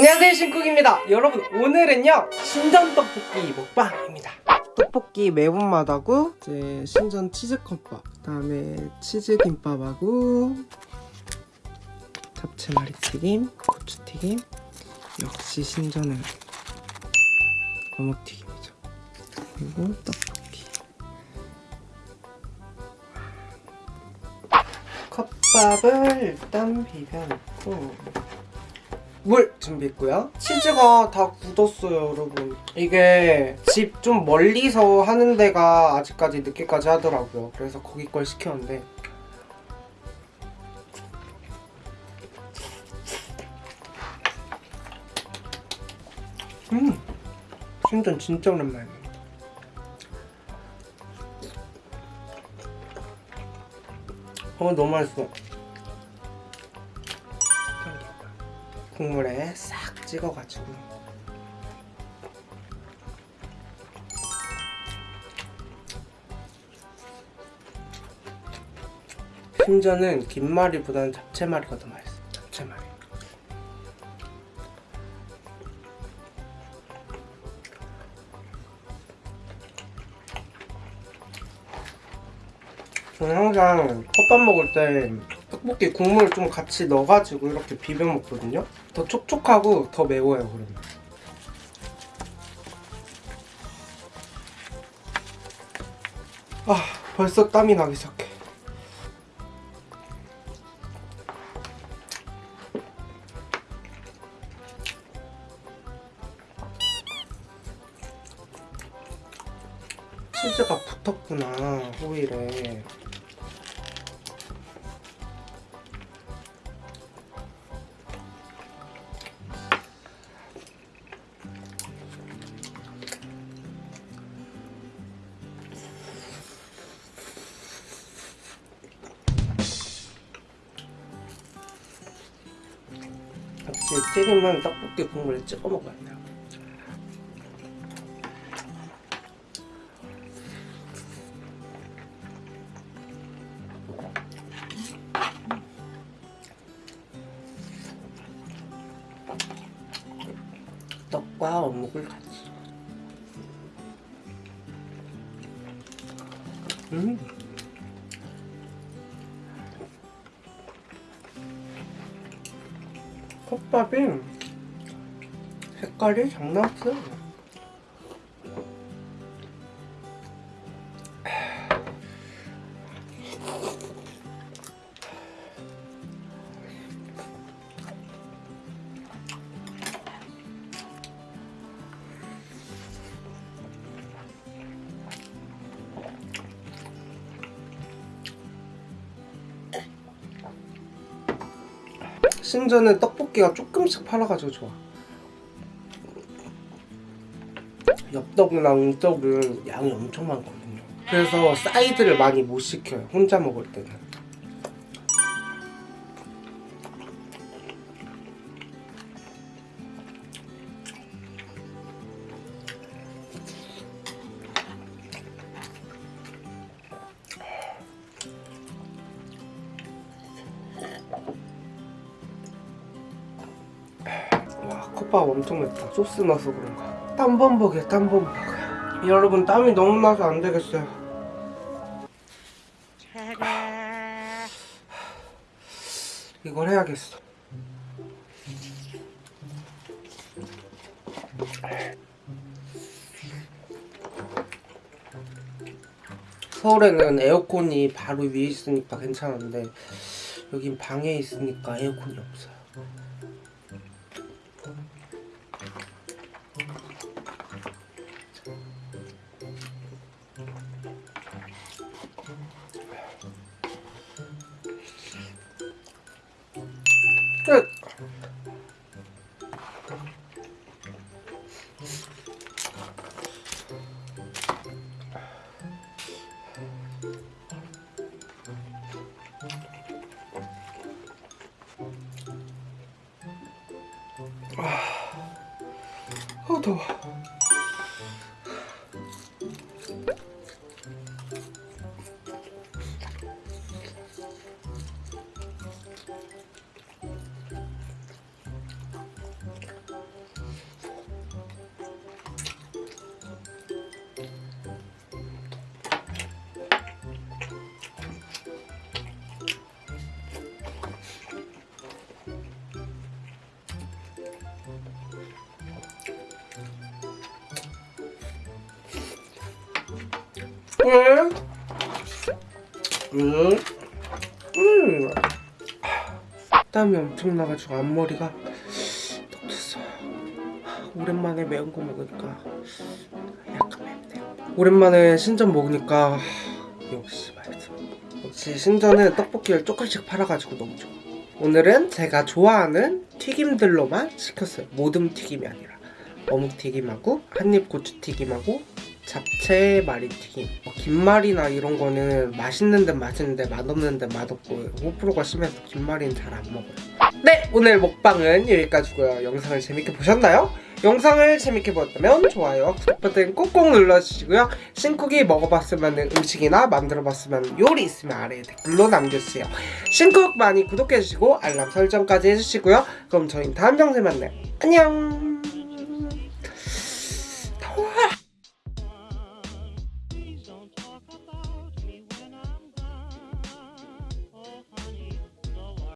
안녕하세요 신쿡입니다. 여러분 오늘은요 신전 떡볶이 먹방입니다. 떡볶이 매운맛하고 이제 신전 치즈컵밥 그 다음에 치즈김밥하고 잡채말이 튀김 고추튀김 역시 신전은 어묵튀김이죠. 그리고 떡볶이. 컵밥을 일단 비벼놓고 물 준비했고요. 치즈가 다 굳었어요 여러분. 이게 집 좀 멀리서 하는 데가 아직까지 늦게까지 하더라고요. 그래서 거기 걸 시켰는데. 음! 신전 진짜 오랜만이에요 어 너무 맛있어 국물에 싹 찍어가지고. 심전은 김말이보다는 잡채말이가 더 맛있어. 잡채말이. 저는 항상 컵밥 먹을 때 떡볶이 국물 좀 같이 넣어가지고 이렇게 비벼 먹거든요. 더 촉촉하고 더 매워요 그러면. 아 벌써 땀이 나기 시작해. 치즈가 붙었구나 호일에 역시 튀김은 떡볶이 국물에 찍어 돼요. 떡과 어묵을 같이. 음. 컵밥이 색깔이 장난 없어요. 신전은 떡볶이가 조금씩 팔아가지고 좋아. 엽떡이나 웅떡은 양이 엄청 많거든요. 그래서 사이드를 많이 못 시켜요 혼자 먹을 때는 와 컵밥 엄청 맵다. 소스 넣어서 그런가 땀범벅이야 땀범벅. 여러분 땀이 너무 나서 안 되겠어요. 이걸 해야겠어. 서울에는 에어컨이 바로 위에 있으니까 괜찮은데 여긴 방에 있으니까 에어컨이 없어요 끝! 아, 더워. 땀이 엄청 나가지고 앞머리가 떡졌어요. 오랜만에 매운 거 먹으니까 약간 맵네요. 오랜만에 신전 먹으니까 역시 맛있어. 역시 신전은 떡볶이를 조금씩 팔아가지고 너무 좋아. 오늘은 제가 좋아하는 튀김들로만 시켰어요. 모듬 튀김이 아니라 어묵 튀김하고 한입 고추 튀김하고 잡채 마리 튀김. 뭐 김말이나 이런 거는 맛있는 데 맛있는데 맛없는 데 맛없고 호불호가 심해서 김말이는 잘 안 먹어요. 네 오늘 먹방은 여기까지고요. 영상을 재밌게 보셨나요? 영상을 재밌게 보셨다면 좋아요와 구독 버튼 꼭꼭 눌러주시고요. 신쿡이 먹어봤으면 음식이나 만들어봤으면 요리 있으면 아래에 댓글로 남겨주세요. 신쿡 많이 구독해주시고 알람 설정까지 해주시고요. 그럼 저희는 다음 영상에 만나요. 안녕